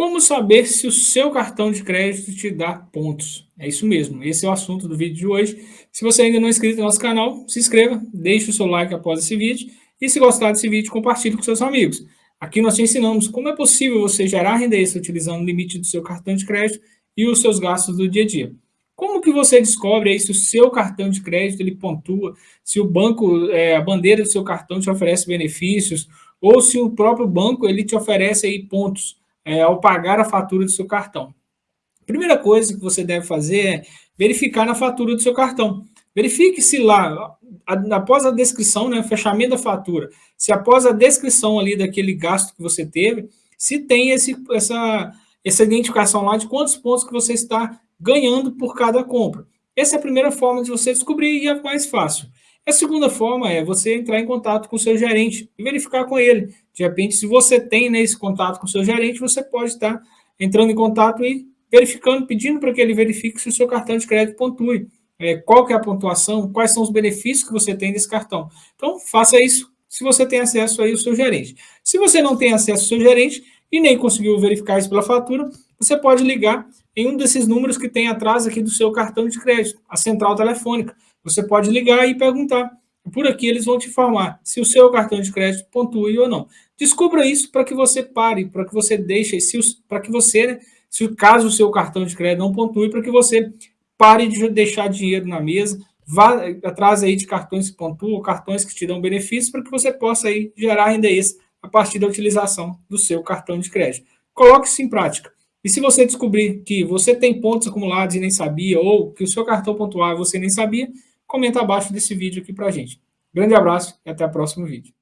Como saber se o seu cartão de crédito te dá pontos? É isso mesmo, esse é o assunto do vídeo de hoje. Se você ainda não é inscrito no nosso canal, se inscreva, deixe o seu like após esse vídeo e se gostar desse vídeo, compartilhe com seus amigos. Aqui nós te ensinamos como é possível você gerar renda extra utilizando o limite do seu cartão de crédito e os seus gastos do dia a dia. Como que você descobre aí se o seu cartão de crédito ele pontua, se o banco, é, a bandeira do seu cartão te oferece benefícios, ou se o próprio banco ele te oferece aí pontos é, ao pagar a fatura do seu cartão. Primeira coisa que você deve fazer é verificar na fatura do seu cartão. Verifique se lá, após a descrição, né, fechamento da fatura, se após a descrição ali daquele gasto que você teve, se tem esse, essa, essa identificação lá de quantos pontos que você está ganhando por cada compra. Essa é a primeira forma de você descobrir e é mais fácil. A segunda forma é você entrar em contato com o seu gerente e verificar com ele. De repente, se você tem né, esse contato com o seu gerente, você pode estar entrando em contato e verificando, pedindo para que ele verifique se o seu cartão de crédito pontue. É, qual que é a pontuação, quais são os benefícios que você tem desse cartão. Então, faça isso se você tem acesso aí ao seu gerente. Se você não tem acesso ao seu gerente e nem conseguiu verificar isso pela fatura, você pode ligar em um desses números que tem atrás aqui do seu cartão de crédito, a central telefônica. Você pode ligar e perguntar. Por aqui eles vão te informar se o seu cartão de crédito pontue ou não. Descubra isso para que você pare, para que você deixe, para que você, né, se caso o seu cartão de crédito não pontue, para que você pare de deixar dinheiro na mesa, vá atrás aí de cartões que pontuam, cartões que te dão benefícios, para que você possa aí gerar renda extra a partir da utilização do seu cartão de crédito. Coloque isso em prática. E se você descobrir que você tem pontos acumulados e nem sabia, ou que o seu cartão pontual você nem sabia, comenta abaixo desse vídeo aqui para a gente. Grande abraço e até o próximo vídeo.